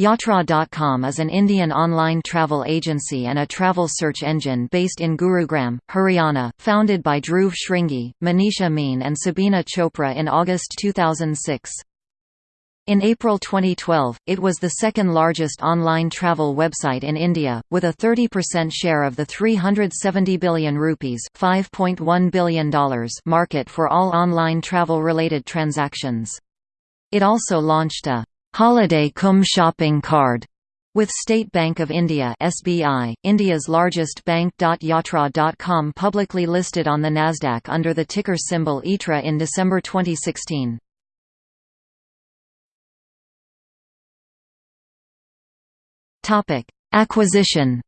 Yatra.com is an Indian online travel agency and a travel search engine based in Gurugram, Haryana, founded by Dhruv Shringi, Manish Amin and Sabina Chopra in August 2006. In April 2012, it was the second largest online travel website in India, with a 30% share of the 370 billion rupees $5.1 billion market for all online travel-related transactions. It also launched a Holiday Cum shopping card with State Bank of India (SBI), India's largest bank. Yatra.com publicly listed on the Nasdaq under the ticker symbol YTRA in December 2016. Topic: Acquisition.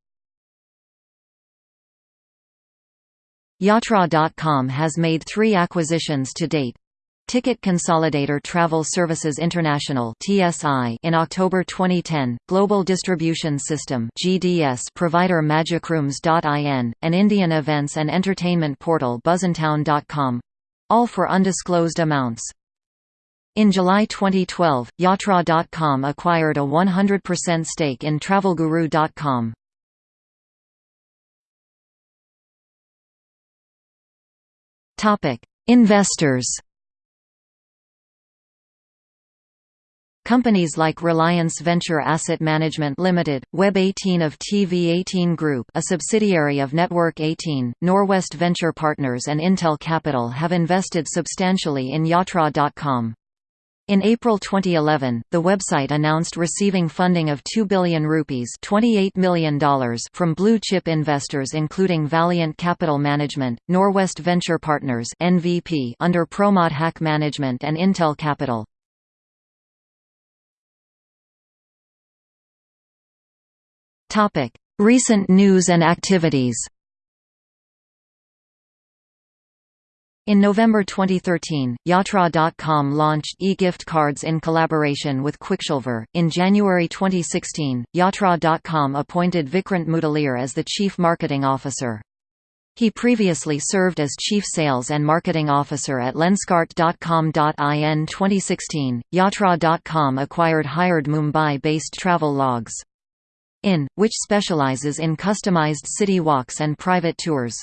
Yatra.com has made 3 acquisitions to date. Ticket Consolidator Travel Services International (TSI) in October 2010, Global Distribution System (GDS) provider Magicrooms.in, an Indian events and entertainment portal Buzzintown.com, all for undisclosed amounts. In July 2012, Yatra.com acquired a 100% stake in TravelGuru.com. Topic: Investors. Companies like Reliance Venture Asset Management Limited, Web18 of TV18 Group a subsidiary of Network 18, Norwest Venture Partners and Intel Capital have invested substantially in Yatra.com. In April 2011, the website announced receiving funding of 2 billion rupees $28 million from blue-chip investors including Valiant Capital Management, Norwest Venture Partners NVP under Promod Haque Management and Intel Capital. Topic: Recent news and activities. In November 2013, Yatra.com launched e-gift cards in collaboration with Qwikcilver. In January 2016, Yatra.com appointed Vikrant Mudaliar as the Chief Marketing Officer. He previously served as Chief Sales and Marketing Officer at Lenskart.com.in 2016. Yatra.com acquired hired Mumbai-based Travelogy in, which specializes in customized city walks and private tours.